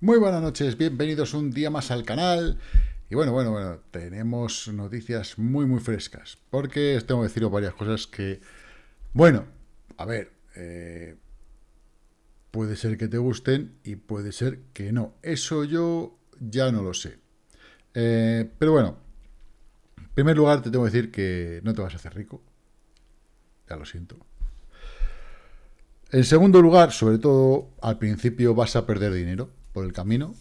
Muy buenas noches, bienvenidos un día más al canal. Y bueno, bueno, bueno, tenemos noticias muy, muy frescas. Porque tengo que deciros varias cosas que... Bueno, a ver, eh, puede ser que te gusten y puede ser que no. Eso yo ya no lo sé. Eh, pero bueno, en primer lugar te tengo que decir que no te vas a hacer rico. Ya lo siento. En segundo lugar, sobre todo, al principio vas a perder dinero el camino.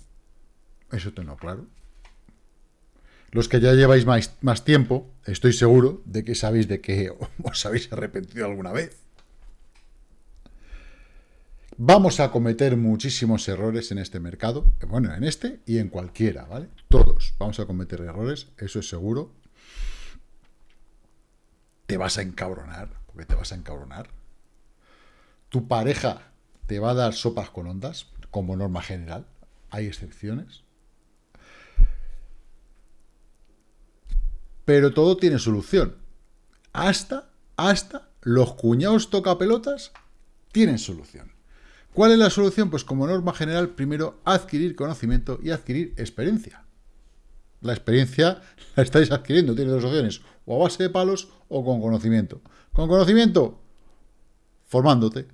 Eso tengo claro. Los que ya lleváis más, más tiempo, estoy seguro de que sabéis de que os habéis arrepentido alguna vez. Vamos a cometer muchísimos errores en este mercado, bueno, en este y en cualquiera, ¿vale? Todos vamos a cometer errores, eso es seguro. Te vas a encabronar, porque te vas a encabronar tu pareja te va a dar sopas con ondas, como norma general, hay excepciones. Pero todo tiene solución. Hasta, hasta los cuñados tocapelotas tienen solución. ¿Cuál es la solución? Pues como norma general, primero adquirir conocimiento y adquirir experiencia. La experiencia la estáis adquiriendo, tiene dos opciones, o a base de palos o con conocimiento. Con conocimiento, formándote,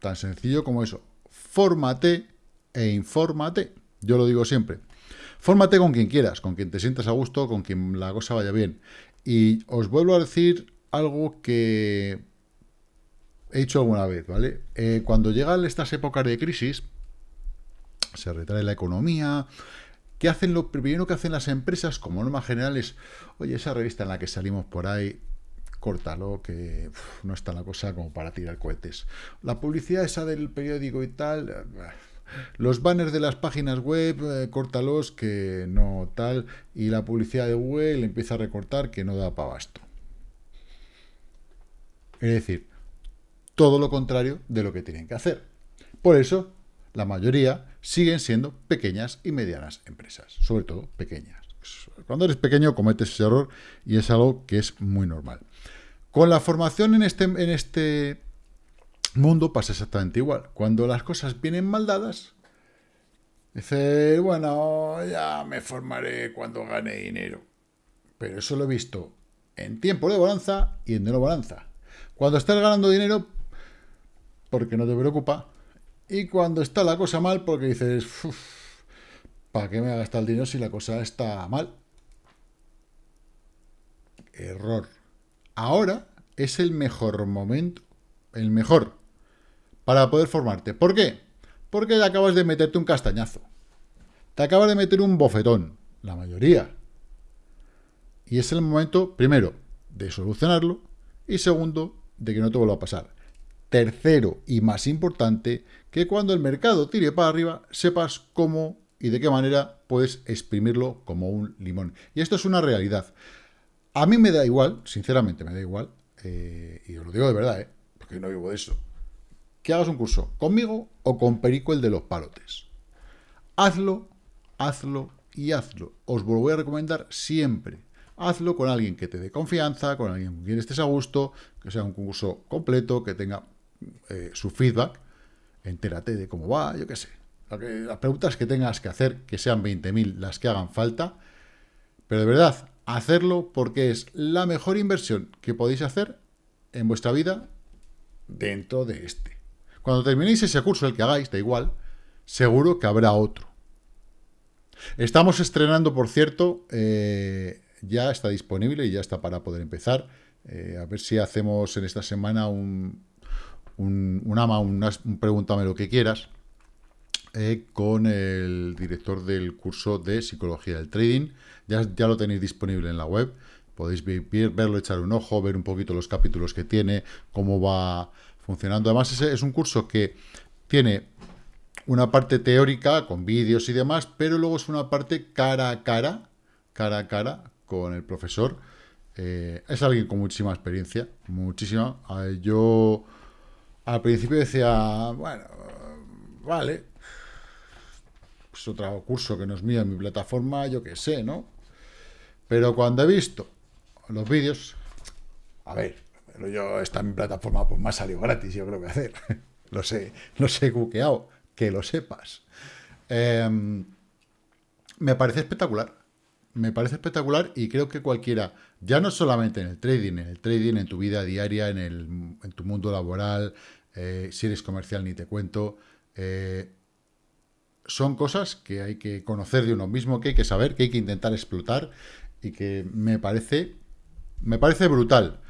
Tan sencillo como eso. Fórmate e infórmate. Yo lo digo siempre. Fórmate con quien quieras, con quien te sientas a gusto, con quien la cosa vaya bien. Y os vuelvo a decir algo que he dicho alguna vez, ¿vale? Eh, cuando llegan estas épocas de crisis, se retrae la economía, ¿qué hacen lo primero que hacen las empresas como norma general es, oye, esa revista en la que salimos por ahí, córtalo, que no está la cosa como para tirar cohetes. La publicidad esa del periódico y tal, eh, los banners de las páginas web, eh, córtalos, que no tal, y la publicidad de Google empieza a recortar, que no da para abasto. Es decir, todo lo contrario de lo que tienen que hacer. Por eso, la mayoría siguen siendo pequeñas y medianas empresas, sobre todo pequeñas. Cuando eres pequeño cometes ese error y es algo que es muy normal. Con la formación en este, en este mundo pasa exactamente igual. Cuando las cosas vienen mal dadas, dice, bueno, ya me formaré cuando gane dinero. Pero eso lo he visto en tiempo de bonanza y en de no bonanza. Cuando estás ganando dinero, porque no te preocupa, y cuando está la cosa mal, porque dices, ¿para qué me gasta el dinero si la cosa está mal? Error ahora es el mejor momento, el mejor, para poder formarte. ¿Por qué? Porque te acabas de meterte un castañazo. Te acabas de meter un bofetón, la mayoría. Y es el momento, primero, de solucionarlo y segundo, de que no te vuelva a pasar. Tercero, y más importante, que cuando el mercado tire para arriba, sepas cómo y de qué manera puedes exprimirlo como un limón. Y esto es una realidad. A mí me da igual, sinceramente me da igual, eh, y os lo digo de verdad, eh, porque no vivo de eso, que hagas un curso conmigo o con Perico el de los palotes. Hazlo, hazlo y hazlo. Os lo voy a recomendar siempre. Hazlo con alguien que te dé confianza, con alguien con quien estés a gusto, que sea un curso completo, que tenga eh, su feedback, entérate de cómo va, yo qué sé. Las preguntas que tengas que hacer, que sean 20.000 las que hagan falta, pero de verdad, hacerlo porque es la mejor inversión que podéis hacer en vuestra vida dentro de este. Cuando terminéis ese curso, el que hagáis, da igual, seguro que habrá otro. Estamos estrenando, por cierto, eh, ya está disponible y ya está para poder empezar. Eh, a ver si hacemos en esta semana un, un, ama, un, pregúntame lo que quieras, eh, con el director del curso de Psicología del Trading. Ya, ya lo tenéis disponible en la web. Podéis verlo, echar un ojo, ver un poquito los capítulos que tiene, cómo va funcionando. Además, ese es un curso que tiene una parte teórica con vídeos y demás, pero luego es una parte cara a cara, cara a cara con el profesor. Eh, es alguien con muchísima experiencia, muchísima. Yo al principio decía, bueno, vale, pues otro curso que no es mío en mi plataforma, yo qué sé, ¿no? Pero cuando he visto los vídeos, a ver, pero yo esta mi plataforma pues me ha salido gratis, yo creo que hacer. lo sé, lo sé cuqueado, que lo sepas. Em, me parece espectacular. Me parece espectacular y creo que cualquiera, ya no solamente en el trading, en el trading, en tu vida diaria, en, el, en tu mundo laboral, eh, si eres comercial ni te cuento, eh, son cosas que hay que conocer de uno mismo, que hay que saber, que hay que intentar explotar y que me parece, me parece brutal.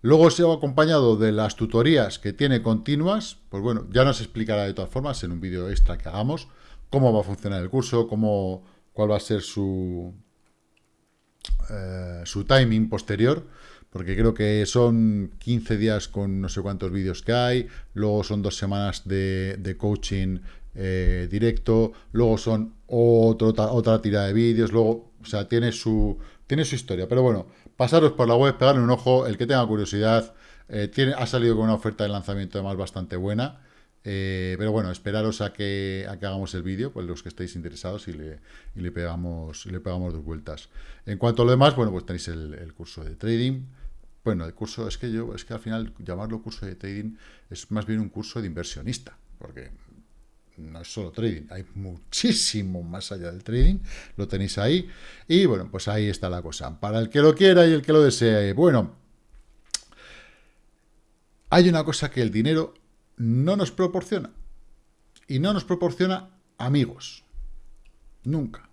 Luego se ha acompañado de las tutorías que tiene continuas, pues bueno, ya nos explicará de todas formas en un vídeo extra que hagamos cómo va a funcionar el curso, cómo, cuál va a ser su, eh, su timing posterior, porque creo que son 15 días con no sé cuántos vídeos que hay, luego son dos semanas de, coaching eh, directo, luego son otra otra tira de vídeos, luego, o sea, tiene su, tiene su historia, pero bueno, pasaros por la web, pegarle un ojo, el que tenga curiosidad, eh, tiene, ha salido con una oferta de lanzamiento además bastante buena, eh, pero bueno, esperaros a que, a que hagamos el vídeo, pues los que estéis interesados y le, y le, pegamos, le pegamos dos vueltas. En cuanto a lo demás, bueno, pues tenéis el, curso de trading, bueno, el curso, es que yo, es que al final llamarlo curso de trading es más bien un curso de inversionista, porque no es solo trading, hay muchísimo más allá del trading, lo tenéis ahí, y bueno, pues ahí está la cosa. Para el que lo quiera y el que lo desee, bueno, hay una cosa que el dinero no nos proporciona, y no nos proporciona amigos, nunca.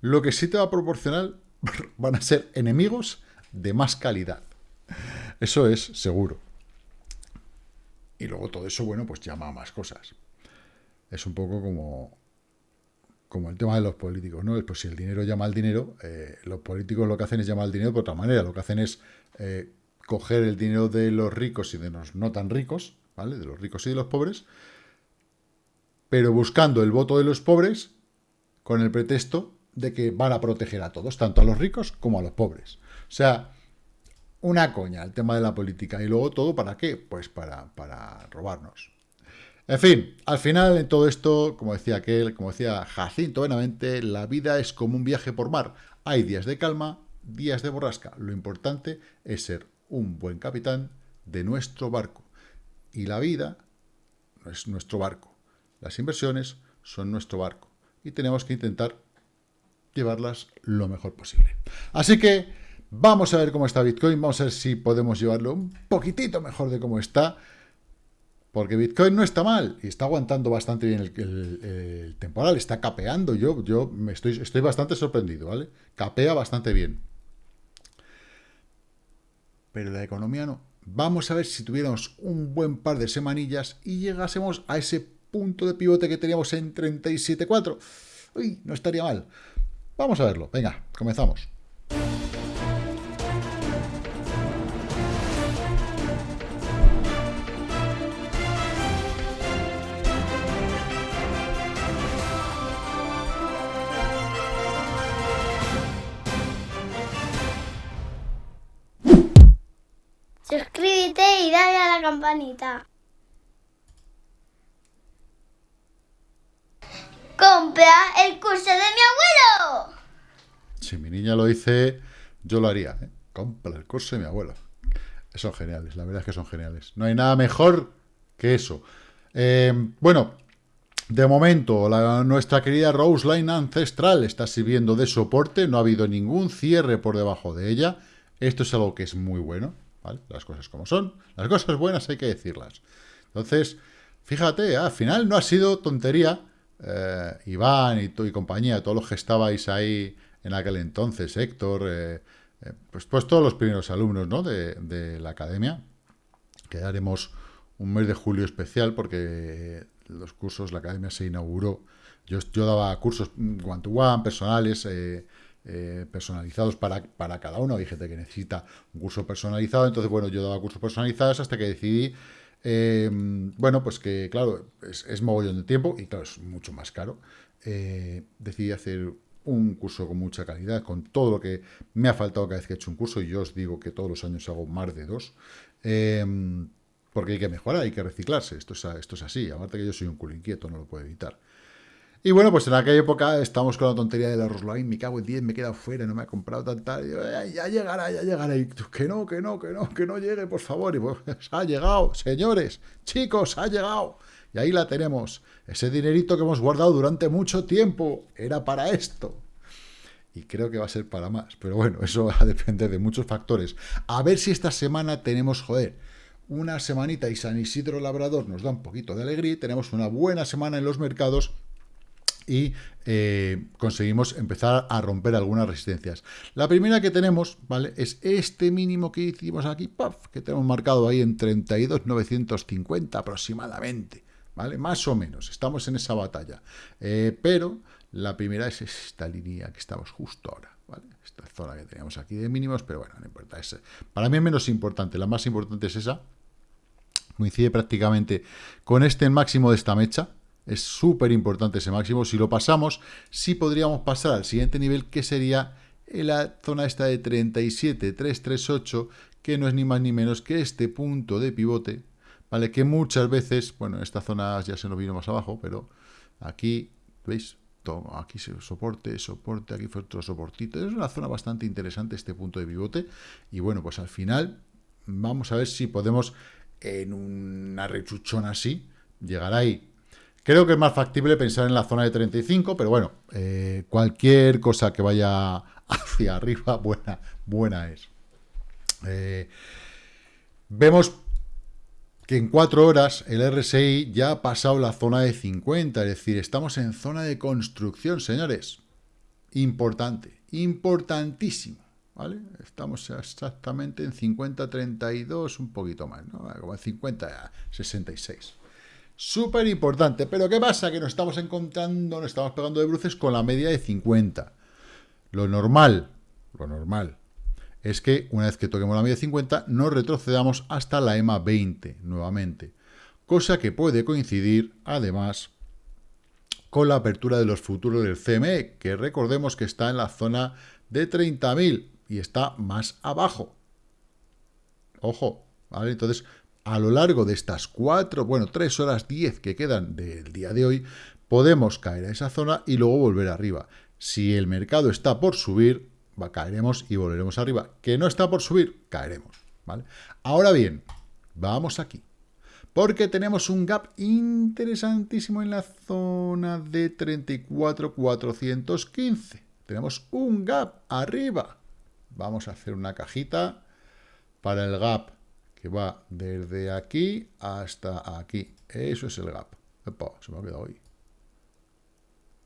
Lo que sí te va a proporcionar van a ser enemigos de más calidad. Eso es seguro. Y luego todo eso, bueno, pues llama a más cosas es un poco como, como el tema de los políticos, ¿no? Pues si el dinero llama al dinero, eh, los políticos lo que hacen es llamar al dinero de otra manera. Lo que hacen es eh, coger el dinero de los ricos y de los no tan ricos, ¿vale? De los ricos y de los pobres, pero buscando el voto de los pobres con el pretexto de que van a proteger a todos, tanto a los ricos como a los pobres. O sea, una coña el tema de la política. Y luego todo, ¿para qué? Pues para, para robarnos. En fin, al final en todo esto, como decía aquel, como decía Jacinto Benavente, la vida es como un viaje por mar. Hay días de calma, días de borrasca. Lo importante es ser un buen capitán de nuestro barco. Y la vida es nuestro barco. Las inversiones son nuestro barco. Y tenemos que intentar llevarlas lo mejor posible. Así que vamos a ver cómo está Bitcoin. Vamos a ver si podemos llevarlo un poquitito mejor de cómo está. Porque Bitcoin no está mal y está aguantando bastante bien el, temporal, está capeando. Yo, yo me estoy, estoy bastante sorprendido, ¿vale? Capea bastante bien. Pero la economía no. Vamos a ver si tuviéramos un buen par de semanillas y llegásemos a ese punto de pivote que teníamos en 37.4. Uy, no estaría mal. Vamos a verlo. Venga, comenzamos. La. ¡Compra el curso de mi abuelo! Si mi niña lo dice, yo lo haría. ¿eh? Compra el curso de mi abuelo. Son geniales, la verdad es que son geniales. No hay nada mejor que eso. Eh, bueno, de momento, nuestra querida Rose Line Ancestral está sirviendo de soporte. No ha habido ningún cierre por debajo de ella. Esto es algo que es muy bueno. Las cosas como son. Las cosas buenas hay que decirlas. Entonces, fíjate, al final no ha sido tontería. Eh, Iván y, y, compañía, todos los que estabais ahí en aquel entonces, Héctor, eh, eh, pues, pues todos los primeros alumnos ¿no? de, la academia, que haremos un mes de julio especial porque los cursos, la academia se inauguró. Yo, yo daba cursos one-to-one, personales, personalizados para, para, cada uno. Hay gente que necesita un curso personalizado, entonces, bueno, yo daba cursos personalizados hasta que decidí, em, bueno, pues que, claro, es, es, mogollón de tiempo y, claro, es mucho más caro. Eh, decidí hacer un curso con mucha calidad, con todo lo que me ha faltado cada vez que he hecho un curso, y yo os digo que todos los años hago más de dos, em, porque hay que mejorar, hay que reciclarse, esto es, esto es así, aparte que yo soy un culo inquieto, no lo puedo evitar. Y bueno, pues en aquella época estamos con la tontería de la Rosline, me cago en 10, me he quedado fuera, no me ha comprado tanta, ya llegará, ya llegará, y que no, que no, que no, que no llegue, por favor, y pues ha llegado, señores, chicos, ha llegado, Y ahí la tenemos. Ese dinerito que hemos guardado durante mucho tiempo era para esto. Y creo que va a ser para más. Pero bueno, eso va a depender de muchos factores. A ver si esta semana tenemos, joder, una semanita y San Isidro Labrador nos da un poquito de alegría. Tenemos una buena semana en los mercados y eh, conseguimos empezar a romper algunas resistencias. La primera que tenemos, ¿vale? Es este mínimo que hicimos aquí, que tenemos marcado ahí en 32.950 aproximadamente, ¿vale? Más o menos, estamos en esa batalla. Eh, pero la primera es esta línea que estamos justo ahora, ¿vale? Esta zona que teníamos aquí de mínimos, pero bueno, no importa. Es, para mí es menos importante, la más importante es esa. Coincide prácticamente con este máximo de esta mecha, es súper importante ese máximo. Si lo pasamos, sí podríamos pasar al siguiente nivel, que sería en la zona esta de 37,338, que no es ni más ni menos que este punto de pivote, ¿vale? Que muchas veces, bueno, esta zona ya se nos vino más abajo, pero aquí, ¿veis? Toma, aquí soporte, soporte, aquí fue otro soportito. Es una zona bastante interesante este punto de pivote. Y bueno, pues al final vamos a ver si podemos en una rechuchona así, llegar ahí Creo que es más factible pensar en la zona de 35, pero bueno, eh, cualquier cosa que vaya hacia arriba, buena, buena es. Eh, vemos que en cuatro horas el RSI ya ha pasado la zona de 50, es decir, estamos en zona de construcción, señores. Importante, importantísimo, ¿vale? Estamos exactamente en 50-32, un poquito más, ¿no? Como en 50-66. Súper importante. Pero ¿qué pasa? Que nos estamos encontrando, nos estamos pegando de bruces con la media de 50. Lo normal, lo normal, es que una vez que toquemos la media de 50, nos retrocedamos hasta la EMA 20 nuevamente. Cosa que puede coincidir, además, con la apertura de los futuros del CME, que recordemos que está en la zona de 30.000 y está más abajo. Ojo, ¿vale? Entonces, a lo largo de estas cuatro, bueno, tres horas diez que quedan del día de hoy, podemos caer a esa zona y luego volver arriba. Si el mercado está por subir, va, caeremos y volveremos arriba. Que no está por subir, caeremos. ¿vale? Ahora bien, vamos aquí. Porque tenemos un gap interesantísimo en la zona de 34,415. Tenemos un gap arriba. Vamos a hacer una cajita para el gap que va desde aquí hasta aquí. Eso es el gap. se me ha quedado ahí.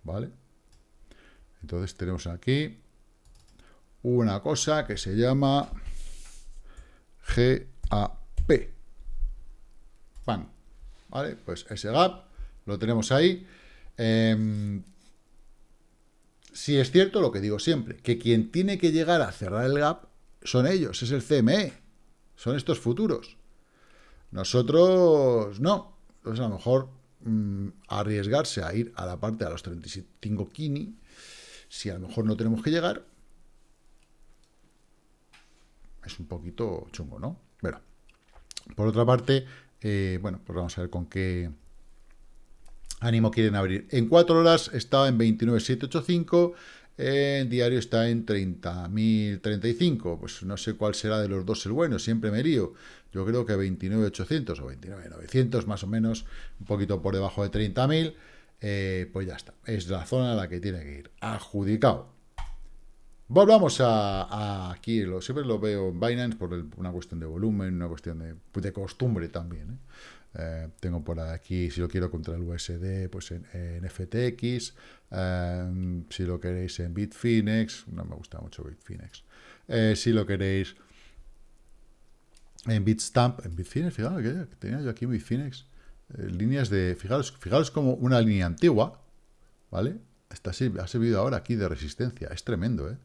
¿Vale? Entonces tenemos aquí una cosa que se llama GAP. ¡Pam! ¿Vale? Pues ese gap lo tenemos ahí. Eh, si es cierto lo que digo siempre, que quien tiene que llegar a cerrar el gap son ellos, es el CME son estos futuros. Nosotros no. Entonces, a lo mejor mm, arriesgarse a ir a la parte de los 35 kini, si a lo mejor no tenemos que llegar, es un poquito chungo, ¿no? Bueno, por otra parte, eh, bueno, pues vamos a ver con qué ánimo quieren abrir. En cuatro horas estaba en 29,785, en diario está en 30.035. Pues no sé cuál será de los dos el bueno, siempre me lío. Yo creo que 29.800 o 29.900 más o menos, un poquito por debajo de 30.000. Eh, pues ya está. Es la zona a la que tiene que ir. Adjudicado. Volvamos a, aquí, lo, siempre lo veo en Binance por una cuestión de volumen, una cuestión de, de costumbre también. ¿eh? Eh, tengo por aquí, si lo quiero contra el USD, pues en, FTX. Eh, si lo queréis en Bitfinex, no me gusta mucho Bitfinex. Eh, si lo queréis en Bitstamp, en Bitfinex, fijaros que tenía yo aquí en Bitfinex. líneas de, fijaros, fijaros como una línea antigua, ¿vale? Está, ha servido ahora aquí de resistencia. Es tremendo, ¿eh?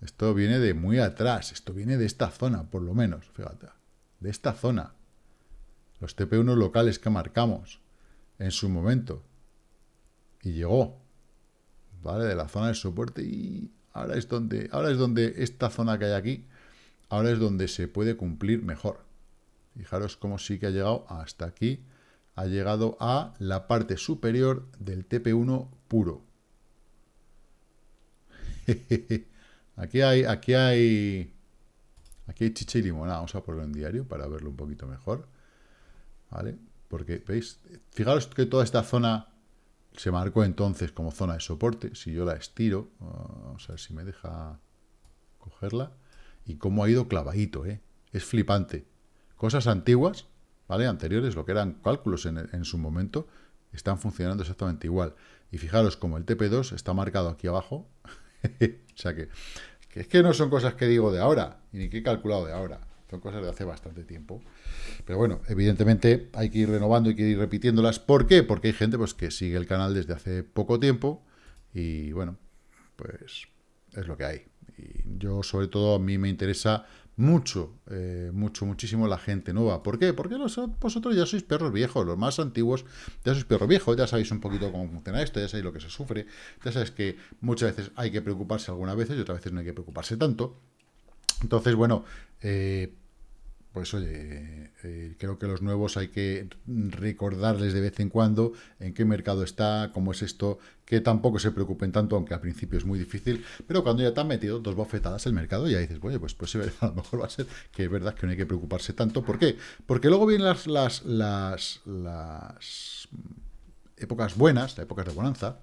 Esto viene de muy atrás. Esto viene de esta zona, por lo menos. Fíjate. De esta zona los TP1 locales que marcamos en su momento. Y llegó, ¿vale? De la zona de soporte y ahora es donde, ahora es donde esta zona que hay aquí, ahora es donde se puede cumplir mejor. Fijaros cómo sí que ha llegado hasta aquí, ha llegado a la parte superior del TP1 puro. aquí hay, aquí hay, aquí hay chicha y limonada. Vamos a ponerlo en diario para verlo un poquito mejor. ¿Vale? Porque, ¿veis? Fijaros que toda esta zona se marcó entonces como zona de soporte. Si yo la estiro, vamos a ver si me deja cogerla. Y cómo ha ido clavadito, ¿eh? Es flipante. Cosas antiguas, ¿vale? Anteriores, lo que eran cálculos en, en su momento, están funcionando exactamente igual. Y fijaros como el TP2 está marcado aquí abajo. o sea que, que, es que no son cosas que digo de ahora, ni que he calculado de ahora. Son cosas de hace bastante tiempo. Pero bueno, evidentemente hay que ir renovando y que ir repitiéndolas. ¿Por qué? Porque hay gente pues, que sigue el canal desde hace poco tiempo y bueno, pues es lo que hay. Y yo, sobre todo, a mí me interesa mucho, eh, mucho, muchísimo la gente nueva. ¿Por qué? Porque vosotros ya sois perros viejos, los más antiguos ya sois perros viejos, ya sabéis un poquito cómo funciona esto, ya sabéis lo que se sufre, ya sabéis que muchas veces hay que preocuparse algunas veces y otras veces no hay que preocuparse tanto. Entonces, bueno, eh, pues oye, eh, creo que los nuevos hay que recordarles de vez en cuando en qué mercado está, cómo es esto, que tampoco se preocupen tanto, aunque al principio es muy difícil, pero cuando ya te han metido dos bofetadas el mercado, ya dices, oye, pues, pues a lo mejor va a ser que es verdad que no hay que preocuparse tanto. ¿Por qué? Porque luego vienen las, las, las, las épocas buenas, las épocas de bonanza,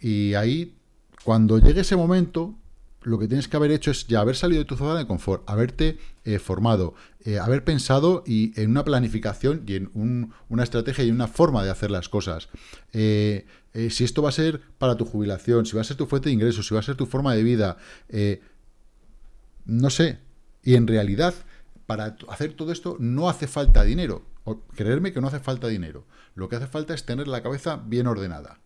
y ahí, cuando llegue ese momento, lo que tienes que haber hecho es ya haber salido de tu zona de confort, haberte eh, formado, eh, haber pensado y en una planificación y en una estrategia y una forma de hacer las cosas. Eh, si esto va a ser para tu jubilación, si va a ser tu fuente de ingresos, si va a ser tu forma de vida, no sé. Y en realidad, para hacer todo esto no hace falta dinero. O, creerme que no hace falta dinero. Lo que hace falta es tener la cabeza bien ordenada.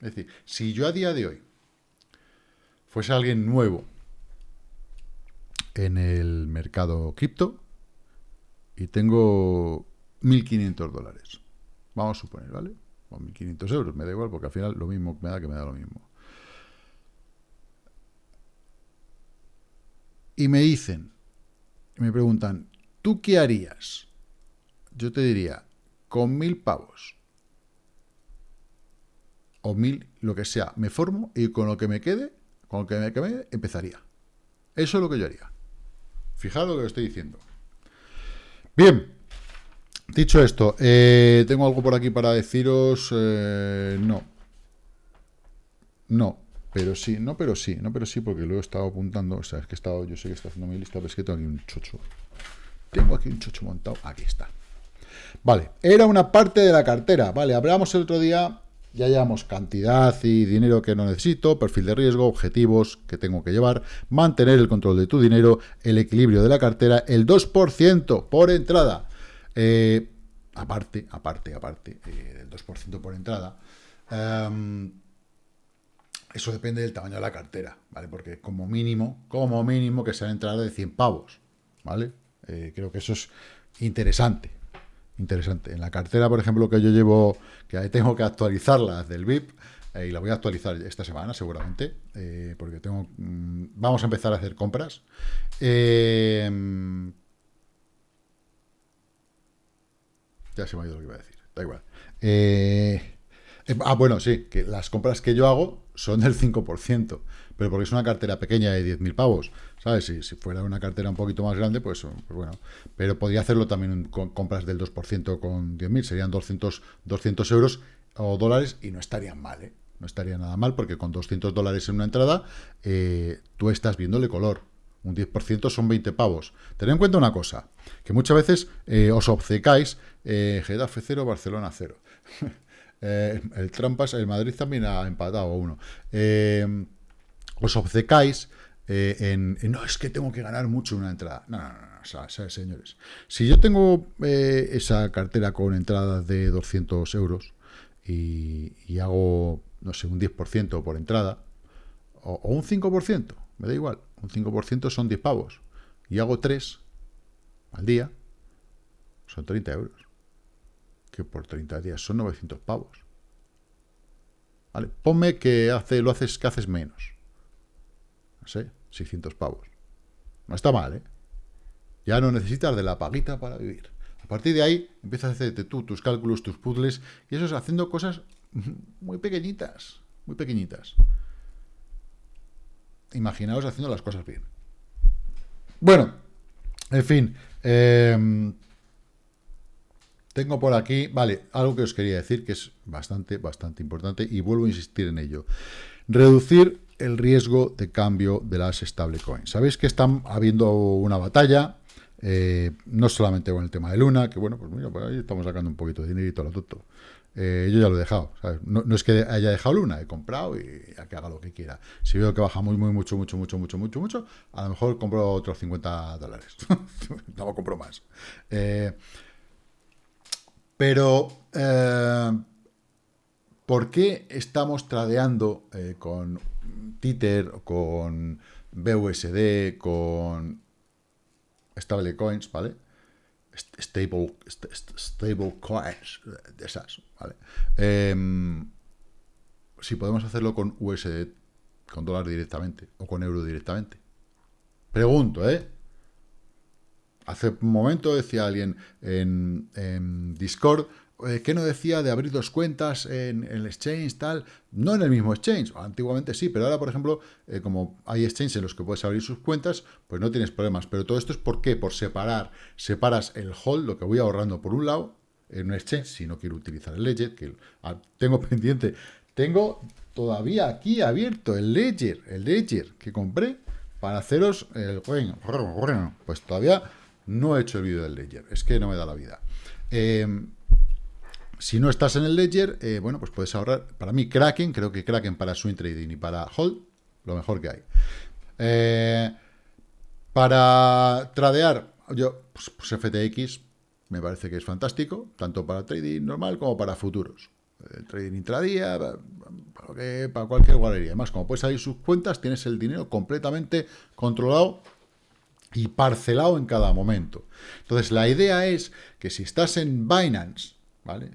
Es decir, si yo a día de hoy fuese alguien nuevo en el mercado cripto y tengo 1.500 dólares. Vamos a suponer, ¿vale? O 1.500 euros, me da igual porque al final lo mismo me da que me da lo mismo. Y me dicen, me preguntan, ¿tú qué harías? Yo te diría, con mil pavos o mil, lo que sea, me formo y con lo que me quede con que me empezaría. Eso es lo que yo haría. Fijaros lo que estoy diciendo. Bien, dicho esto, eh, ¿tengo algo por aquí para deciros? Eh, no. No, pero sí, no, pero sí, no, pero sí, porque lo he estado apuntando. O sea, es que he estado, yo sé que está haciendo mi lista, pero es que tengo aquí un chocho. Tengo aquí un chocho montado. Aquí está. Vale, era una parte de la cartera. Vale, hablamos el otro día ya llevamos cantidad y dinero que no necesito, perfil de riesgo, objetivos que tengo que llevar, mantener el control de tu dinero, el equilibrio de la cartera, el 2% por entrada. Eh, aparte, aparte, aparte eh, del 2% por entrada. Em, eso depende del tamaño de la cartera, ¿vale? Porque como mínimo, como mínimo que sea entrada de 100 pavos, ¿vale? Eh, creo que eso es interesante interesante. En la cartera, por ejemplo, que yo llevo, que tengo que actualizarla del VIP, eh, y la voy a actualizar esta semana seguramente, eh, porque tengo, mm, vamos a empezar a hacer compras. Eh, ya se me ha ido lo que iba a decir, da igual. ah, bueno, sí, que las compras que yo hago son del 5%, pero porque es una cartera pequeña de 10.000 pavos. ¿Sabes? Si, si, fuera una cartera un poquito más grande, pues, pues bueno. Pero podría hacerlo también con compras del 2% con 10.000, serían 200, 200 euros o dólares y no estarían mal, ¿eh? No estaría nada mal porque con 200 dólares en una entrada eh, tú estás viéndole color. Un 10% son 20 pavos. Tened en cuenta una cosa, que muchas veces eh, os obcecáis, eh, Getafe 0, Barcelona 0. Eh, el Trampas, el Madrid también ha empatado uno. Os obcecáis eh, en, no, es que tengo que ganar mucho una entrada. No, no, no, o sea, señores. Si yo tengo eh, esa cartera con entradas de 200 euros y, hago, no sé, un 10% por entrada, o, un 5%, me da igual, un 5% son 10 pavos, y hago 3 al día, son 30 euros. Que por 30 días son 900 pavos. ¿Vale? Ponme que hace, lo haces, que haces menos. No sé, 600 pavos. No está mal, ¿eh? Ya no necesitas de la paguita para vivir. A partir de ahí, empiezas a hacerte tú tus cálculos, tus puzzles, y eso es haciendo cosas muy pequeñitas, muy pequeñitas. Imaginaos haciendo las cosas bien. Bueno, en fin. Em, tengo por aquí, vale, algo que os quería decir que es bastante, bastante importante y vuelvo a insistir en ello. Reducir el riesgo de cambio de las stablecoins. Sabéis que están habiendo una batalla, eh, no solamente con el tema de Luna, que bueno, pues mira, pues ahí estamos sacando un poquito de dinerito a lo tonto. Eh, yo ya lo he dejado. No, es que haya dejado Luna, he comprado y a que haga lo que quiera. Si veo que baja muy, muy, mucho, mucho, mucho, mucho, mucho, mucho, a lo mejor compro otros 50 dólares. no compro más. Eh, pero, ¿por qué estamos tradeando con Tether, con BUSD, con stablecoins, ¿vale? stable, stable coins, de esas, ¿vale? Em, si podemos hacerlo con USD, con dólar directamente, o con euro directamente. Pregunto, ¿eh? Hace un momento decía alguien en, en Discord, eh, ¿qué no decía de abrir dos cuentas en, el exchange, tal? No en el mismo exchange, antiguamente sí, pero ahora, por ejemplo, eh, como hay exchanges en los que puedes abrir sus cuentas, pues no tienes problemas. Pero todo esto es ¿por qué? Por separar. Separas el hold, lo que voy ahorrando por un lado, en un exchange, si no quiero utilizar el Ledger, que ah, tengo pendiente. Tengo todavía aquí abierto el Ledger, el Ledger que compré para haceros el... Pues todavía no he hecho el vídeo del Ledger, es que no me da la vida. Eh, si no estás en el Ledger, eh, bueno, pues puedes ahorrar. Para mí, Kraken, creo que Kraken para swing trading y para hold, lo mejor que hay. Eh, para tradear, yo, pues, pues, FTX me parece que es fantástico, tanto para trading normal como para futuros. El trading intradía, para, para cualquier guardería. Además, como puedes salir sus cuentas, tienes el dinero completamente controlado y parcelado en cada momento. Entonces, la idea es que si estás en Binance, ¿vale?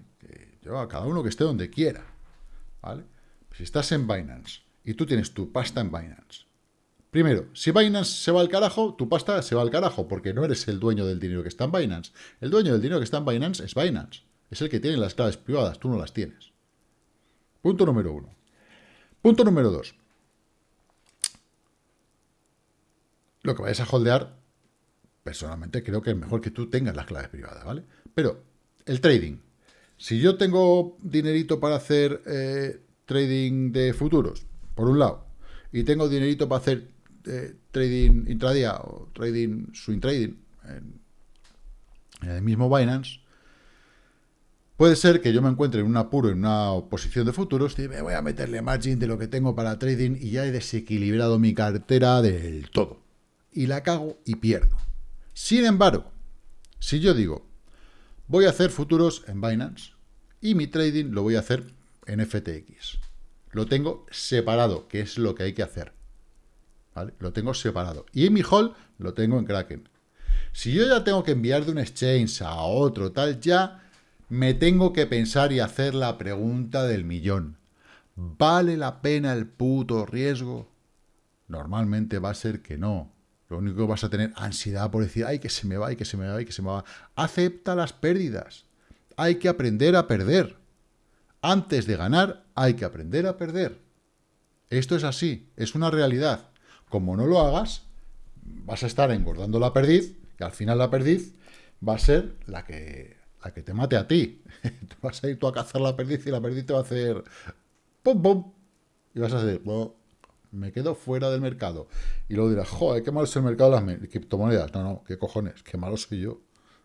Yo a cada uno que esté donde quiera, ¿vale? Si estás en Binance y tú tienes tu pasta en Binance, primero, si Binance se va al carajo, tu pasta se va al carajo, porque no eres el dueño del dinero que está en Binance. El dueño del dinero que está en Binance es Binance, es el que tiene las claves privadas, tú no las tienes. Punto número uno. Punto número dos. Lo que vayas a holdear, personalmente creo que es mejor que tú tengas las claves privadas, ¿vale? Pero el trading, si yo tengo dinerito para hacer eh, trading de futuros, por un lado, y tengo dinerito para hacer eh, trading intradía o trading swing trading en, el mismo Binance, puede ser que yo me encuentre en un apuro, en una posición de futuros, y me voy a meterle margin de lo que tengo para trading y ya he desequilibrado mi cartera del todo. Y la cago y pierdo. Sin embargo, si yo digo, Voy a hacer futuros en Binance y mi trading lo voy a hacer en FTX. Lo tengo separado, que es lo que hay que hacer. Lo tengo separado. Y en mi hall lo tengo en Kraken. Si yo ya tengo que enviar de un exchange a otro, tal, ya me tengo que pensar y hacer la pregunta del millón. ¿Vale la pena el puto riesgo? Normalmente va a ser que no. Lo único que vas a tener ansiedad por decir, ay, que se me va, ay, que se me va, ay, que se me va. Acepta las pérdidas. Hay que aprender a perder. Antes de ganar, hay que aprender a perder. Esto es así, es una realidad. Como no lo hagas, vas a estar engordando la perdiz, y al final la perdiz va a ser la que, la que te mate a ti. vas a ir tú a cazar la perdiz y la perdiz te va a hacer pum, pum. Y vas a hacer, me quedo fuera del mercado. Y luego dirás, joder, qué malo es el mercado de las criptomonedas. No, no, qué cojones, qué malo soy yo.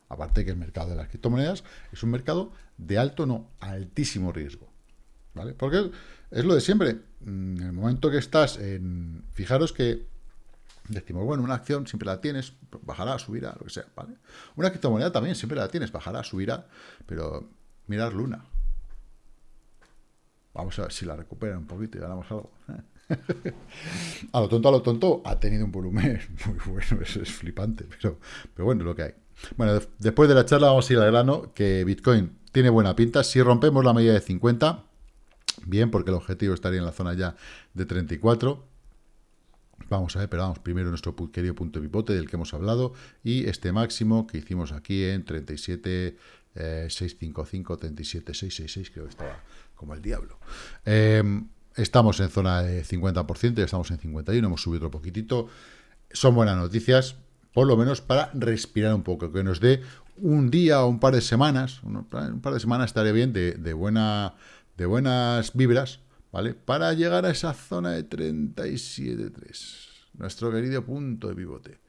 Aparte que el mercado de las criptomonedas es un mercado de alto, no, altísimo riesgo. ¿Vale? Porque es lo de siempre. Mm, en el momento que estás en... Fijaros que decimos, bueno, una acción siempre la tienes, bajará, subirá, lo que sea, ¿vale? Una criptomoneda también siempre la tienes, bajará, subirá, pero mirar Luna. Vamos a ver si la recupera un poquito y ganamos algo. a lo tonto, a lo tonto, ha tenido un volumen muy bueno, eso es flipante, pero, pero bueno, lo que hay. Bueno, después de la charla vamos a ir al grano, que Bitcoin tiene buena pinta. Si rompemos la medida de 50, bien, porque el objetivo estaría en la zona ya de 34. Vamos a ver, pero vamos, primero nuestro querido punto de pivote del que hemos hablado y este máximo que hicimos aquí en 37, 655, 37, 666, creo que estaba como el diablo. Eh, Estamos en zona de 50%, ya estamos en 51, hemos subido otro poquitito. Son buenas noticias, por lo menos para respirar un poco, que nos dé un día o un par de semanas, un par de semanas estaría bien de, de, buena, de buenas vibras, ¿vale? Para llegar a esa zona de 37.3, nuestro querido punto de pivote.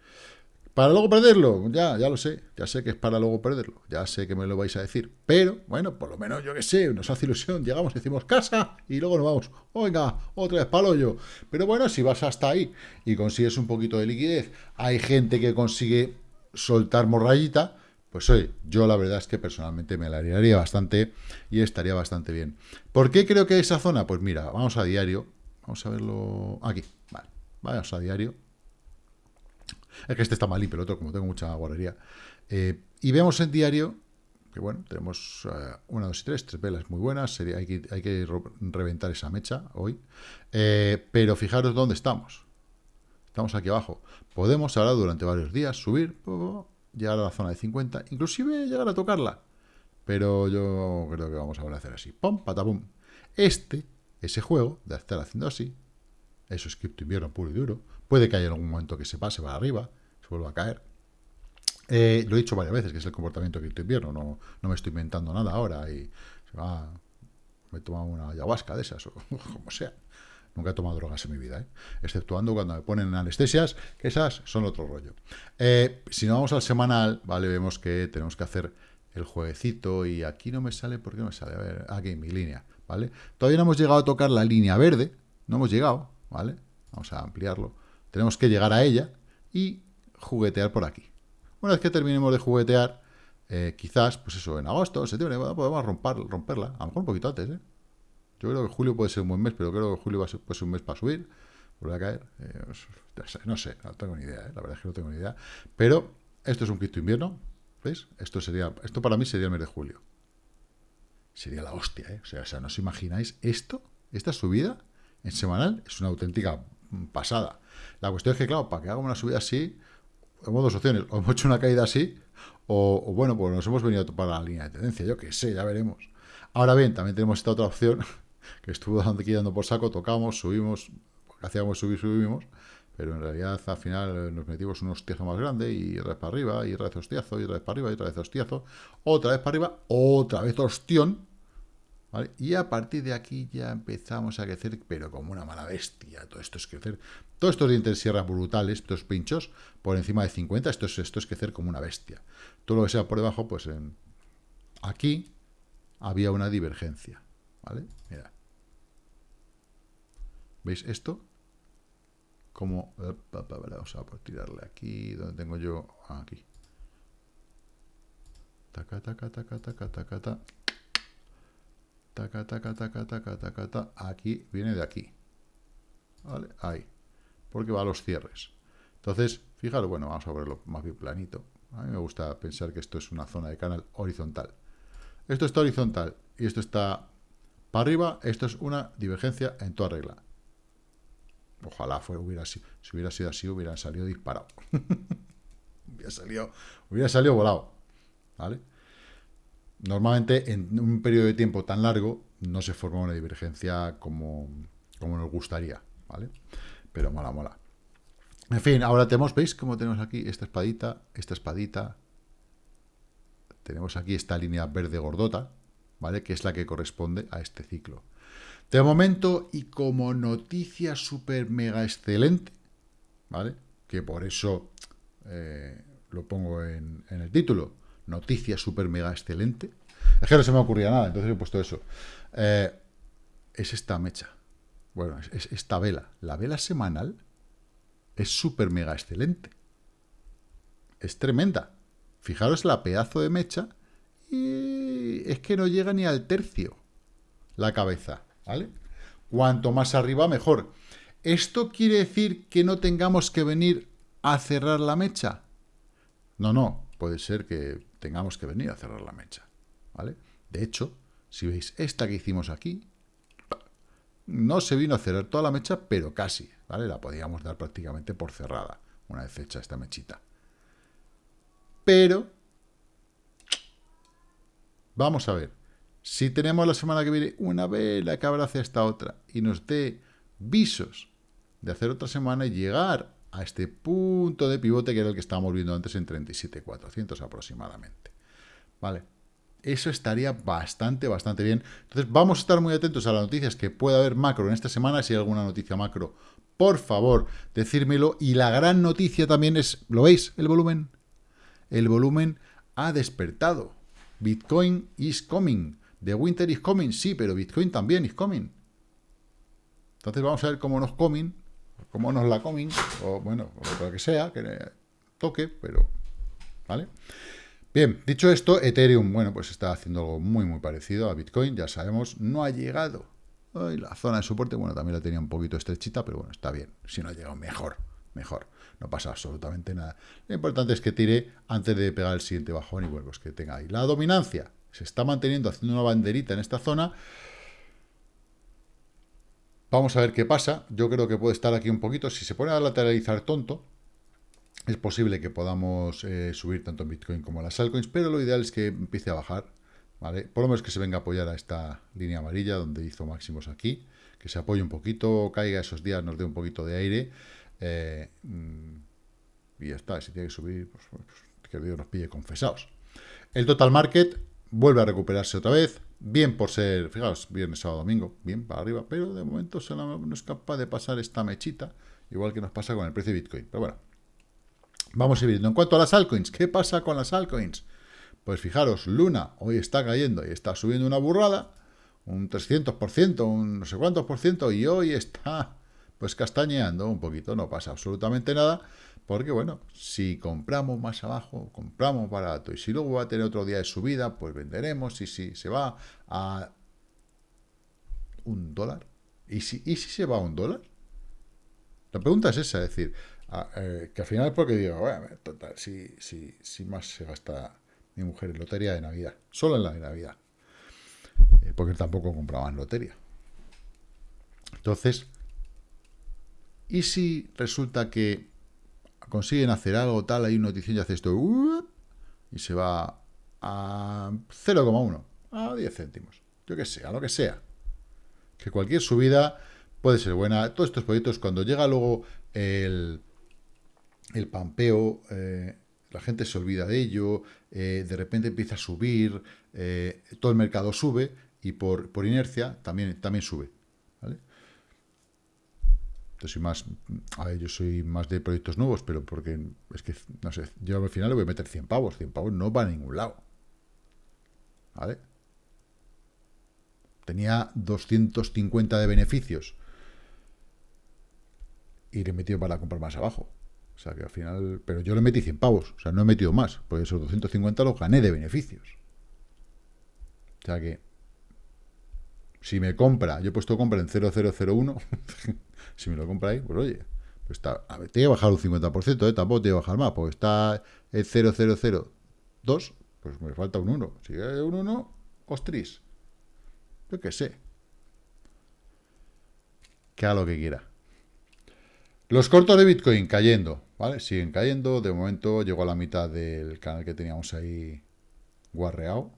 Para luego perderlo, ya, ya lo sé, ya sé que es para luego perderlo, ya sé que me lo vais a decir, pero bueno, por lo menos yo que sé, nos hace ilusión, llegamos, decimos casa y luego nos vamos, oiga, otra vez palo yo. Pero bueno, si vas hasta ahí y consigues un poquito de liquidez, hay gente que consigue soltar morrayita, pues oye, yo la verdad es que personalmente me la haría bastante y estaría bastante bien. ¿Por qué creo que esa zona? Pues mira, vamos a diario, vamos a verlo aquí, vale, vamos a diario, es que este está mal pero el otro, como tengo mucha guardería. Eh, y vemos en diario que, bueno, tenemos eh, una, dos y tres, tres velas muy buenas. Sería, hay, que, hay que reventar esa mecha hoy. Eh, pero fijaros dónde estamos. Estamos aquí abajo. Podemos ahora durante varios días subir, llegar a la zona de 50, inclusive llegar a tocarla. Pero yo creo que vamos a volver a hacer así. Pum, patapum. Este, ese juego de estar haciendo así, eso es cripto invierno puro y duro, Puede que haya algún momento que se pase para arriba, se vuelva a caer. Eh, lo he dicho varias veces, que es el comportamiento de invierno, no, no me estoy inventando nada ahora y se va, me he tomado una ayahuasca de esas, o como sea. Nunca he tomado drogas en mi vida, ¿eh? exceptuando cuando me ponen anestesias, que esas son otro rollo. Eh, si no vamos al semanal, ¿vale? Vemos que tenemos que hacer el jueguecito y aquí no me sale, ¿por qué no me sale? A ver, aquí mi línea, ¿vale? Todavía no hemos llegado a tocar la línea verde, no hemos llegado, ¿vale? Vamos a ampliarlo. Tenemos que llegar a ella y juguetear por aquí. Una vez que terminemos de juguetear, eh, quizás, pues eso, en agosto, septiembre, podemos romper, romperla. A lo mejor un poquito antes, ¿eh? Yo creo que julio puede ser un buen mes, pero creo que julio va a ser, un mes para subir. Vuelve a caer. Eh, no sé, no tengo ni idea, ¿eh? la verdad es que no tengo ni idea. Pero esto es un cripto invierno, ¿veis? Esto sería, esto para mí sería el mes de julio. Sería la hostia, ¿eh? O sea, o sea, ¿no os imagináis esto? Esta subida en semanal es una auténtica pasada. La cuestión es que, claro, para que haga una subida así, hemos dos opciones. O hemos hecho una caída así, o, bueno, pues nos hemos venido a topar la línea de tendencia. Yo qué sé, ya veremos. Ahora bien, también tenemos esta otra opción, que estuvo dando aquí dando por saco, tocamos, subimos, hacíamos subir, subimos, pero en realidad al final nos metimos un hostiazo más grande y otra vez para arriba, y otra vez hostiazo, y otra vez para arriba, y otra vez hostiazo, otra vez para arriba, otra vez hostión, y a partir de aquí ya empezamos a crecer, pero como una mala bestia. Todo esto es crecer. Todos estos dientes sierra brutales, estos pinchos, por encima de 50, esto es, esto es crecer como una bestia. Todo lo que sea por debajo, pues en, aquí había una divergencia. ¿Vale? Mira. ¿Veis esto? Como... Vamos a tirarle aquí, donde tengo yo... Aquí. Taca, taca, taca, taca, taca, taca taca, taca, taca, taca, taca, taca, aquí viene de aquí. ¿Vale? Ahí. Porque va a los cierres. Entonces, fijaros, bueno, vamos a verlo más bien planito. A mí me gusta pensar que esto es una zona de canal horizontal. Esto está horizontal y esto está para arriba. Esto es una divergencia en toda regla. Ojalá fuera, hubiera si hubiera sido así, hubieran salido disparado. hubiera, salido, hubiera salido volado. ¿Vale? Normalmente en un periodo de tiempo tan largo no se forma una divergencia como, como nos gustaría, ¿vale? Pero mola, mola. En fin, ahora tenemos, ¿veis cómo tenemos aquí esta espadita, esta espadita? Tenemos aquí esta línea verde gordota, ¿vale? Que es la que corresponde a este ciclo. De momento, y como noticia súper mega excelente, ¿vale? Que por eso eh, lo pongo en, en el título, noticia súper mega excelente. Es que no se me ocurría nada, entonces he puesto eso. Eh, es esta mecha. Bueno, es, esta vela. La vela semanal es súper mega excelente. Es tremenda. Fijaros la pedazo de mecha y es que no llega ni al tercio la cabeza, ¿vale? Cuanto más arriba, mejor. ¿Esto quiere decir que no tengamos que venir a cerrar la mecha? No, no. Puede ser que tengamos que venir a cerrar la mecha. ¿vale? De hecho, si veis esta que hicimos aquí, no se vino a cerrar toda la mecha, pero casi, ¿vale? La podíamos dar prácticamente por cerrada, una vez hecha esta mechita. Pero, vamos a ver, si tenemos la semana que viene una vela que abrace esta otra y nos dé visos de hacer otra semana y llegar a este punto de pivote que era el que estábamos viendo antes en 37.400 aproximadamente. ¿Vale? Eso estaría bastante, bastante bien. Entonces vamos a estar muy atentos a las noticias que pueda haber macro en esta semana. Si hay alguna noticia macro, por favor, decírmelo. Y la gran noticia también es, ¿lo veis? El volumen. El volumen ha despertado. Bitcoin is coming. The winter is coming, sí, pero Bitcoin también is coming. Entonces vamos a ver cómo nos comen, cómo nos la comen, o bueno, lo que sea, que toque, pero... ¿Vale? Bien, dicho esto, Ethereum, bueno, pues está haciendo algo muy, muy parecido a Bitcoin, ya sabemos, no ha llegado. la zona de soporte, bueno, también la tenía un poquito estrechita, pero bueno, está bien. Si no ha llegado, mejor, mejor. No pasa absolutamente nada. Lo importante es que tire antes de pegar el siguiente bajón y bueno, pues que tenga ahí. La dominancia se está manteniendo, haciendo una banderita en esta zona. Vamos a ver qué pasa. Yo creo que puede estar aquí un poquito. Si se pone a lateralizar tonto, es posible que podamos eh, subir tanto en Bitcoin como en las altcoins, pero lo ideal es que empiece a bajar, ¿vale? Por lo menos que se venga a apoyar a esta línea amarilla donde hizo máximos aquí, que se apoye un poquito, caiga esos días, nos dé un poquito de aire, eh, mm, y ya está, si tiene que subir, pues, pues, Dios nos pille confesados. El total market vuelve a recuperarse otra vez, bien por ser, fijaos, viernes, sábado, domingo, bien para arriba, pero de momento no es capaz de pasar esta mechita, igual que nos pasa con el precio de Bitcoin. Pero bueno, Vamos a ir viendo. En cuanto a las altcoins, ¿qué pasa con las altcoins? Pues fijaros, Luna hoy está cayendo y está subiendo una burrada, un 300%, un no sé cuántos por ciento, y hoy está pues castañeando un poquito, no pasa absolutamente nada, porque bueno, si compramos más abajo, compramos barato, y si luego va a tener otro día de subida, pues venderemos, y si se va a un dólar, ¿y si, y si se va a un dólar? La pregunta es esa, es decir, eh, que al final es porque digo, bueno, si, si, si más se gasta mi mujer en lotería de Navidad, solo en la de Navidad, eh, porque tampoco compraban lotería. Entonces, ¿y si resulta que consiguen hacer algo tal, hay una noticia y hace esto, y se va a 0,1, a 10 céntimos, yo que sé, lo que sea. Que cualquier subida puede ser buena. Todos estos proyectos, cuando llega luego el, el pampeo, eh, la gente se olvida de ello, eh, de repente empieza a subir, eh, todo el mercado sube y por, por inercia también, también sube. Yo soy más, a ver, yo soy más de proyectos nuevos, pero porque es que, no sé, yo al final le voy a meter 100 pavos, 100 pavos no va a ningún lado. ¿Vale? Tenía 250 de beneficios y le he metido para comprar más abajo. O sea que al final, pero yo le metí 100 pavos, o sea, no he metido más, porque esos 250 los gané de beneficios. O sea que, si me compra, yo he puesto compra en 0001, si me lo compra ahí, pues oye, pues voy a bajar un 50%, ¿eh? tampoco voy a bajar más, porque está el 0002, pues me falta un 1. Si hay un 1, ostris. Yo qué sé. Que haga lo que quiera. Los cortos de Bitcoin cayendo. ¿vale? Siguen cayendo, de momento llegó a la mitad del canal que teníamos ahí guarreado,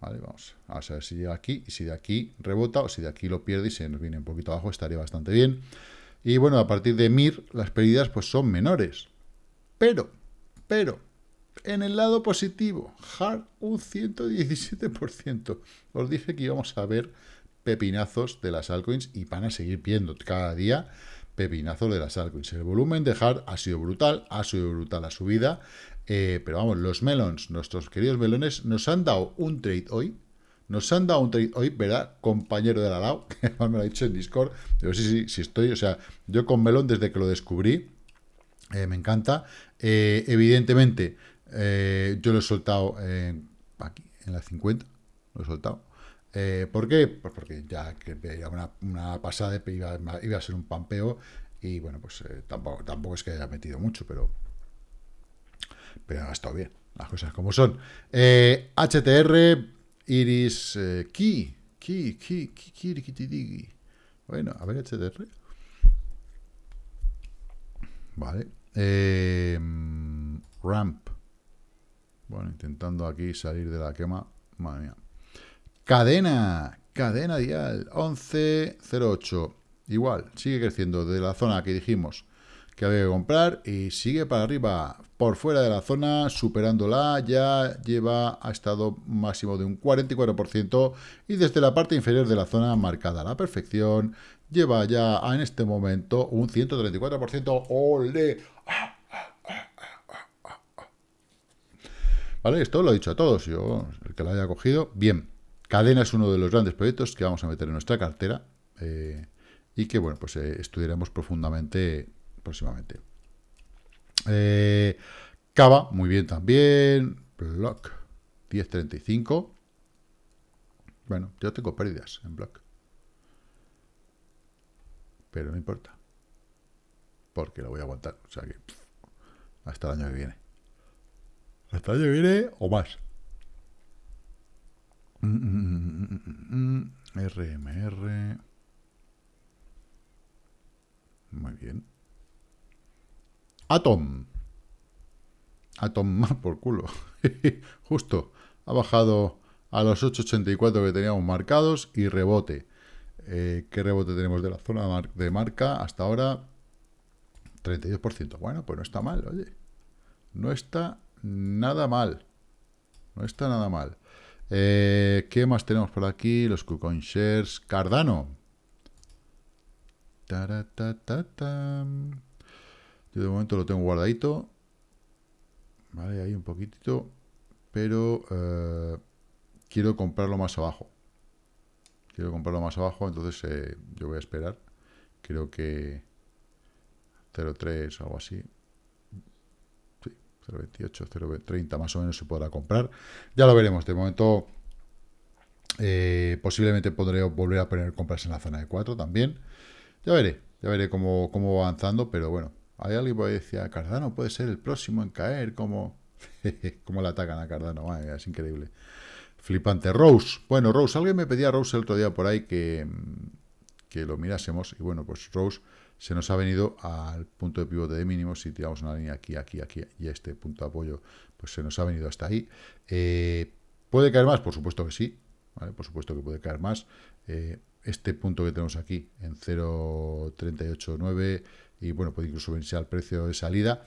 ¿vale? Vamos, a ver si llega aquí, y si de aquí rebota, o si de aquí lo pierde y se nos viene un poquito abajo, estaría bastante bien. Y bueno, a partir de MIR, las pérdidas pues son menores. Pero, pero, en el lado positivo, HARD un 117%. Os dije que íbamos a ver pepinazos de las altcoins y van a seguir viendo cada día pepinazo de las altcoins. El volumen de Hard ha sido brutal, ha sido brutal la subida, eh, pero vamos, los melons, nuestros queridos melones, nos han dado un trade hoy, nos han dado un trade hoy, ¿verdad? Compañero de la LAO, que me lo ha dicho en Discord, pero sí, sí, sí estoy, o sea, yo con melón desde que lo descubrí, eh, me encanta, eh, evidentemente, yo lo he soltado aquí, en la 50, lo he soltado, ¿Por qué? Pues porque ya que una, una pasada iba, iba, a ser un pampeo y bueno, pues tampoco, tampoco es que haya metido mucho, pero, pero ha estado bien, las cosas como son. Eh, HTR, Iris, Ki, Ki, Ki, Ki, Ki, Bueno, a ver, HTR. Vale. ramp. Bueno, intentando aquí salir de la quema. Madre mía. Cadena, cadena dial, 11.08. Igual, sigue creciendo de la zona que dijimos que había que comprar y sigue para arriba, por fuera de la zona, superándola, ya lleva, ha estado máximo de un 44% y desde la parte inferior de la zona marcada a la perfección, lleva ya en este momento un 134%, ¡ole! ¿Vale? Esto lo he dicho a todos, yo, el que lo haya cogido, bien. Cadena es uno de los grandes proyectos que vamos a meter en nuestra cartera eh, y que, bueno, pues eh, estudiaremos profundamente próximamente. Eh, Cava, muy bien también. Block, 10.35. Bueno, yo tengo pérdidas en Block. Pero no importa. Porque lo voy a aguantar. O sea que hasta el año que viene. Hasta el año que viene o más. RMR. Muy bien. Atom. Atom más por culo. Justo. Ha bajado a los 8.84 que teníamos marcados y rebote. Eh, ¿Qué rebote tenemos de la zona de marca hasta ahora? 32%. Bueno, pues no está mal, oye. No está nada mal. No está nada mal. Eh, ¿Qué más tenemos por aquí? Los KuCoin Shares. Cardano. Yo de momento lo tengo guardadito. Vale, ahí un poquitito. Pero eh, quiero comprarlo más abajo. Quiero comprarlo más abajo, entonces eh, yo voy a esperar. Creo que 0.3 o algo así. 0.28, 0.30 más o menos se podrá comprar. Ya lo veremos. De momento, eh, posiblemente podré volver a poner compras en la zona de 4 también. Ya veré, ya veré cómo, cómo va avanzando, pero bueno. Hay alguien que decía, Cardano puede ser el próximo en caer, como... cómo le atacan a Cardano, es increíble. Flipante. Rose. Bueno, Rose, alguien me pedía Rose el otro día por ahí que, que lo mirásemos. Y bueno, pues Rose se nos ha venido al punto de pivote de mínimos, si tiramos una línea aquí, aquí, aquí y este punto de apoyo, pues se nos ha venido hasta ahí. Eh, ¿Puede caer más? Por supuesto que sí, por supuesto que puede caer más. Eh, este punto que tenemos aquí en 0.389 y bueno, puede incluso venirse al precio de salida.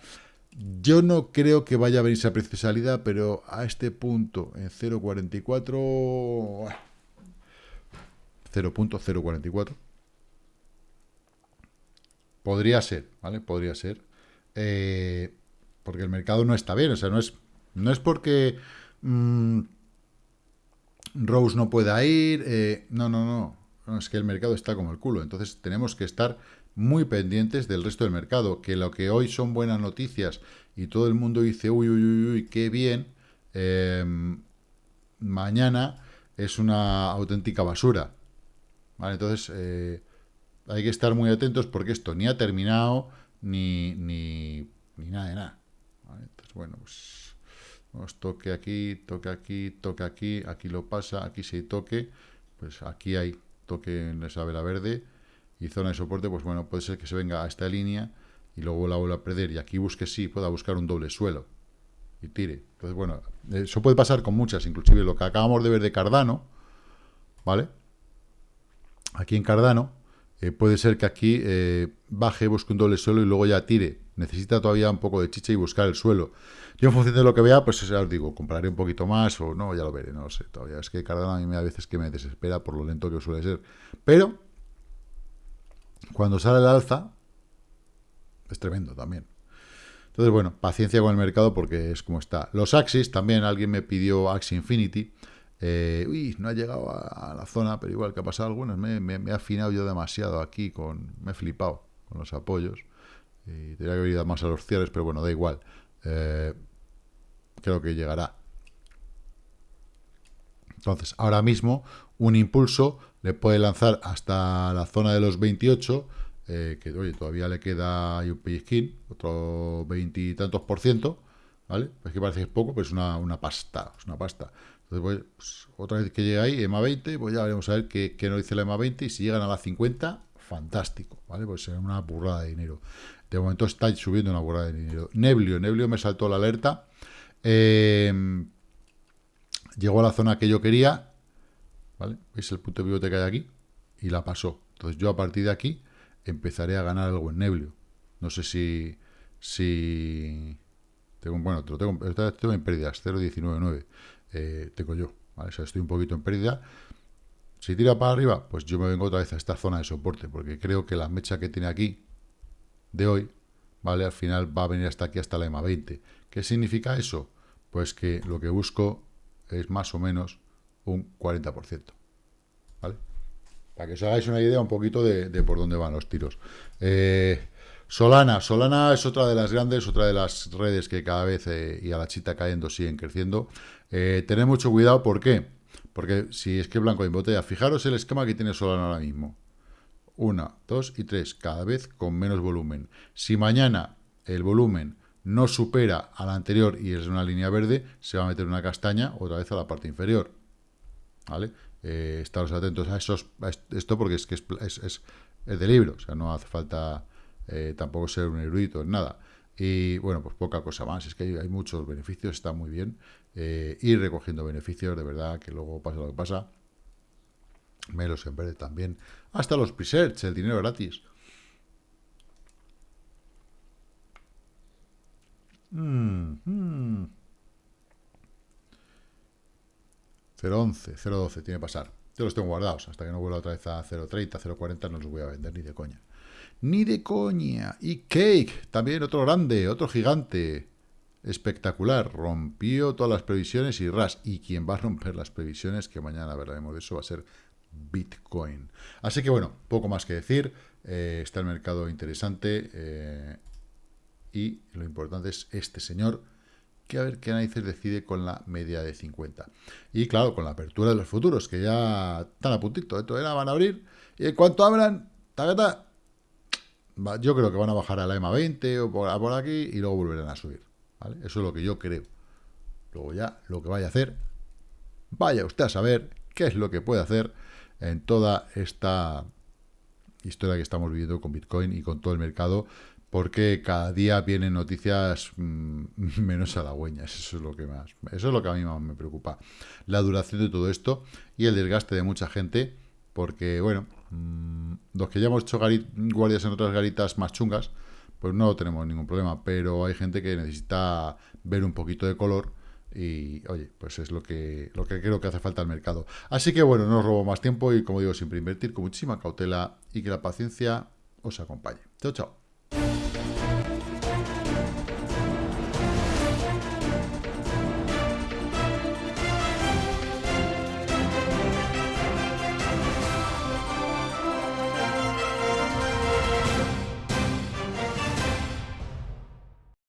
Yo no creo que vaya a venirse al precio de salida, pero a este punto en 0.44 0.044 Podría ser, ¿vale? Podría ser. Eh, porque el mercado no está bien, o sea, no es, no es porque mm, Rose no pueda ir, eh, no, no, no, no, es que el mercado está como el culo, entonces tenemos que estar muy pendientes del resto del mercado, que lo que hoy son buenas noticias y todo el mundo dice, uy, uy, uy, uy qué bien, eh, mañana es una auténtica basura, ¿vale? Entonces, hay que estar muy atentos porque esto ni ha terminado ni, ni, nada de nada. Entonces, bueno, pues toque aquí, toque aquí, toque aquí, aquí lo pasa, aquí se toque, pues aquí hay toque en esa vela verde y zona de soporte, pues bueno, puede ser que se venga a esta línea y luego la vuelva a perder y aquí busque sí, pueda buscar un doble suelo y tire. Entonces, bueno, eso puede pasar con muchas, inclusive lo que acabamos de ver de Cardano, ¿vale? Aquí en Cardano, eh, puede ser que aquí eh, baje, busque un doble suelo y luego ya tire. Necesita todavía un poco de chicha y buscar el suelo. Yo en función de lo que vea, pues ya os digo, compraré un poquito más o no, ya lo veré, no lo sé todavía. Es que Cardano a mí me a veces que me desespera por lo lento que suele ser. Pero, cuando sale el alza, es tremendo también. Entonces, bueno, paciencia con el mercado porque es como está. Los Axis, también alguien me pidió Axie Infinity. Eh, uy, no ha llegado a, la zona, pero igual que ha pasado algunas, me, me, he afinado yo demasiado aquí, con me he flipado con los apoyos. Y tendría que haber ido más a los cierres, pero bueno, da igual. Eh, creo que llegará. Entonces, ahora mismo, un impulso le puede lanzar hasta la zona de los 28, eh, que oye, todavía le queda un pellizquín, otro veintitantos por ciento, ¿vale? Es que parece que es poco, pero es una, una pasta, es una pasta. Entonces, pues, otra vez que llegue ahí, EMA 20, pues ya veremos a ver qué, nos dice la EMA 20 y si llegan a la 50, fantástico, ¿vale? Pues será una burrada de dinero. De momento está subiendo una burrada de dinero. Neblio, Neblio me saltó la alerta. Eh, llegó a la zona que yo quería, ¿vale? ¿Veis el punto pivote que hay aquí? Y la pasó. Entonces yo a partir de aquí empezaré a ganar algo en Neblio. No sé si... si tengo, bueno, tengo, estoy en pérdidas, 0,199 eh, tengo yo, ¿vale? O sea, estoy un poquito en pérdida. Si tira para arriba, pues yo me vengo otra vez a esta zona de soporte, porque creo que la mecha que tiene aquí, de hoy, ¿vale? Al final va a venir hasta aquí, hasta la EMA 20. ¿Qué significa eso? Pues que lo que busco es más o menos un 40%, ¿vale? Para que os hagáis una idea un poquito de, por dónde van los tiros. Eh, Solana, Solana es otra de las grandes, otra de las redes que cada vez eh, y a la chita cayendo siguen creciendo. Eh, tened mucho cuidado, ¿por qué? Porque si es que blanco en botella, fijaros el esquema que tiene Solana ahora mismo. Una, dos y tres, cada vez con menos volumen. Si mañana el volumen no supera al anterior y es una línea verde, se va a meter una castaña otra vez a la parte inferior. ¿Vale? Eh, estaros atentos a, esos, esto porque es que es, es, de libro, o sea, no hace falta eh, tampoco ser un erudito en nada. Y bueno, pues poca cosa más, es que hay, muchos beneficios, está muy bien eh, ir recogiendo beneficios, de verdad, que luego pasa lo que pasa. Me los verde también. Hasta los presets, el dinero gratis. Mm, mm. 0.11, 0.12 tiene que pasar. Yo los tengo guardados. Hasta que no vuelva otra vez a 0.30, 0.40 no los voy a vender ni de coña. Ni de coña. Y Cake, también otro grande, otro gigante espectacular, rompió todas las previsiones y ras, y quien va a romper las previsiones, que mañana hablaremos de eso, va a ser Bitcoin. Así que bueno, poco más que decir, eh, está el mercado interesante eh, y lo importante es este señor, que a ver qué narices decide con la media de 50. Y claro, con la apertura de los futuros, que ya están a puntito, esto era, van a abrir, y en cuanto abran, yo creo que van a bajar a la EMA 20 o por aquí y luego volverán a subir. Eso es lo que yo creo. Luego ya, lo que vaya a hacer, vaya usted a saber qué es lo que puede hacer en toda esta historia que estamos viviendo con Bitcoin y con todo el mercado, porque cada día vienen noticias mm, menos halagüeñas, eso es lo que más, eso es lo que a mí más me preocupa, la duración de todo esto y el desgaste de mucha gente, porque bueno, mm, los que ya hemos hecho guardias en otras garitas más chungas, pues no tenemos ningún problema, pero hay gente que necesita ver un poquito de color y, oye, pues es lo que, lo que creo que hace falta al mercado. Así que, bueno, no os robo más tiempo y, como digo, siempre invertir con muchísima cautela y que la paciencia os acompañe. Chao, chao.